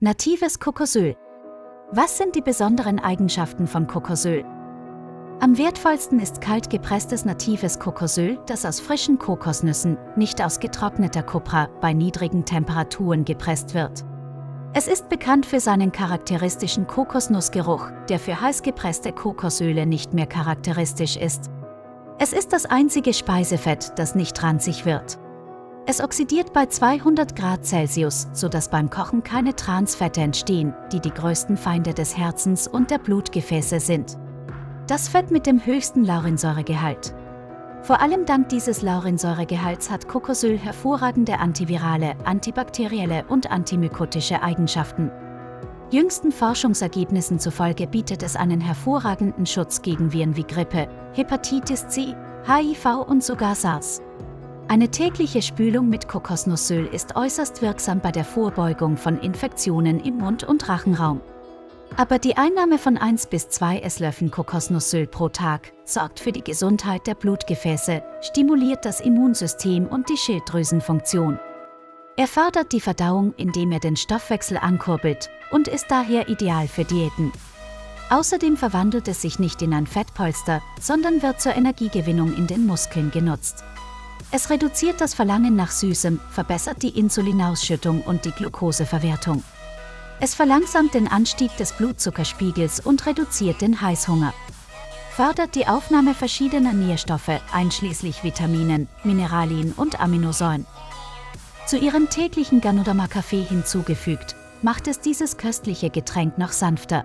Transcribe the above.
Natives Kokosöl. Was sind die besonderen Eigenschaften von Kokosöl? Am wertvollsten ist kalt gepresstes natives Kokosöl, das aus frischen Kokosnüssen, nicht aus getrockneter Kopra, bei niedrigen Temperaturen gepresst wird. Es ist bekannt für seinen charakteristischen Kokosnussgeruch, der für heiß gepresste Kokosöle nicht mehr charakteristisch ist. Es ist das einzige Speisefett, das nicht ranzig wird. Es oxidiert bei 200 Grad Celsius, sodass beim Kochen keine Transfette entstehen, die die größten Feinde des Herzens und der Blutgefäße sind. Das Fett mit dem höchsten Laurinsäuregehalt. Vor allem dank dieses Laurinsäuregehalts hat Kokosöl hervorragende antivirale, antibakterielle und antimykotische Eigenschaften. Jüngsten Forschungsergebnissen zufolge bietet es einen hervorragenden Schutz gegen Viren wie Grippe, Hepatitis C, HIV und sogar SARS. Eine tägliche Spülung mit Kokosnussöl ist äußerst wirksam bei der Vorbeugung von Infektionen im Mund- und Rachenraum. Aber die Einnahme von 1 bis 2 Esslöffeln Kokosnussöl pro Tag sorgt für die Gesundheit der Blutgefäße, stimuliert das Immunsystem und die Schilddrüsenfunktion. Er fördert die Verdauung, indem er den Stoffwechsel ankurbelt und ist daher ideal für Diäten. Außerdem verwandelt es sich nicht in ein Fettpolster, sondern wird zur Energiegewinnung in den Muskeln genutzt. Es reduziert das Verlangen nach Süßem, verbessert die Insulinausschüttung und die Glukoseverwertung. Es verlangsamt den Anstieg des Blutzuckerspiegels und reduziert den Heißhunger. Fördert die Aufnahme verschiedener Nährstoffe, einschließlich Vitaminen, Mineralien und Aminosäuren. Zu ihrem täglichen Ganoderma-Kaffee hinzugefügt, macht es dieses köstliche Getränk noch sanfter,